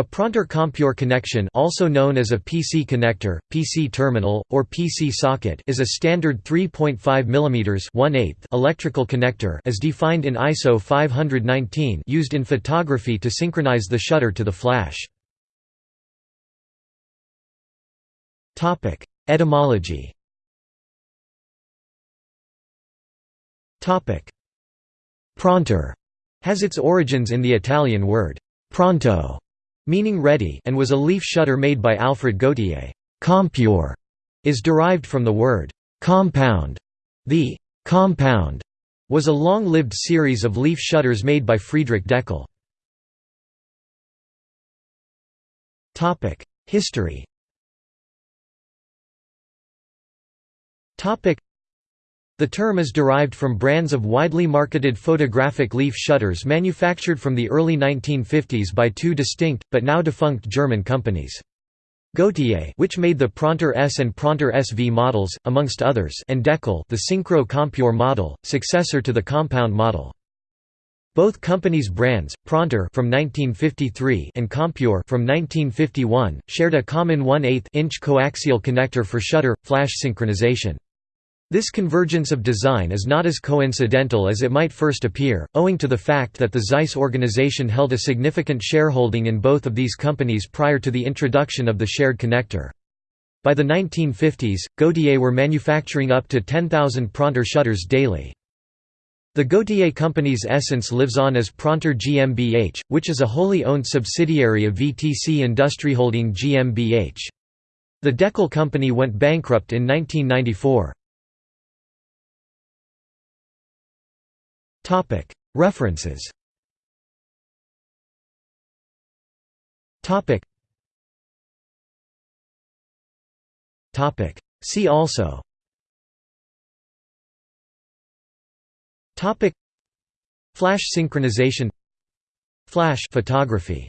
A Prontor Compur connection also known as a PC connector, PC terminal, or PC socket is a standard 3.5 mm electrical connector as defined in ISO 519 used in photography to synchronize the shutter to the flash. Etymology Prontor has its origins in the Italian word pronto meaning ready and was a leaf shutter made by Alfred Gauthier. Compure is derived from the word compound. The compound was a long-lived series of leaf shutters made by Friedrich Deckel. History the term is derived from brands of widely marketed photographic leaf shutters manufactured from the early 1950s by two distinct, but now defunct German companies. Gauthier which made the Prontor S and Prontor SV models, amongst others and Deckel the Synchro Compur model, successor to the compound model. Both companies' brands, Prontor from 1953 and Compur from 1951, shared a common 1/8 inch coaxial connector for shutter flash synchronization. This convergence of design is not as coincidental as it might first appear, owing to the fact that the Zeiss organization held a significant shareholding in both of these companies prior to the introduction of the shared connector. By the 1950s, Gauthier were manufacturing up to 10,000 Prontor shutters daily. The Gauthier company's essence lives on as Prontor GmbH, which is a wholly owned subsidiary of VTC Industrieholding GmbH. The Deckel company went bankrupt in 1994. References. See also. Flash synchronization. Flash photography